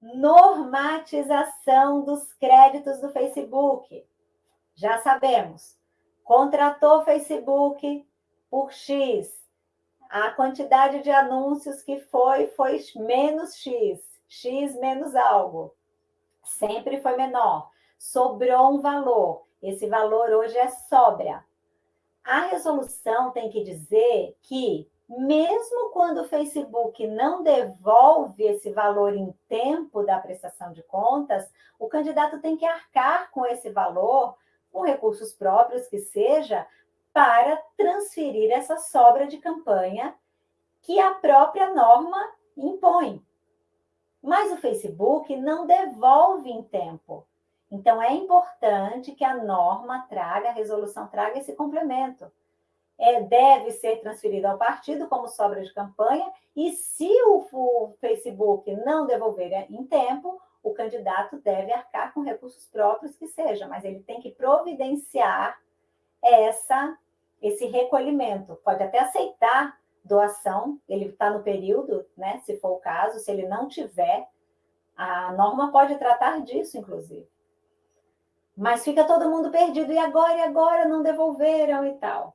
normatização dos créditos do Facebook. Já sabemos, contratou Facebook por X, a quantidade de anúncios que foi, foi menos X, X menos algo. Sempre foi menor. Sobrou um valor. Esse valor hoje é sobra. A resolução tem que dizer que, mesmo quando o Facebook não devolve esse valor em tempo da prestação de contas, o candidato tem que arcar com esse valor, com recursos próprios que seja, para transferir essa sobra de campanha que a própria norma impõe. Mas o Facebook não devolve em tempo. Então, é importante que a norma traga, a resolução traga esse complemento. É, deve ser transferido ao partido como sobra de campanha, e se o, o Facebook não devolver em tempo, o candidato deve arcar com recursos próprios que seja, mas ele tem que providenciar essa, esse recolhimento. Pode até aceitar doação, ele está no período, né, se for o caso, se ele não tiver, a norma pode tratar disso, inclusive. Mas fica todo mundo perdido, e agora, e agora, não devolveram e tal.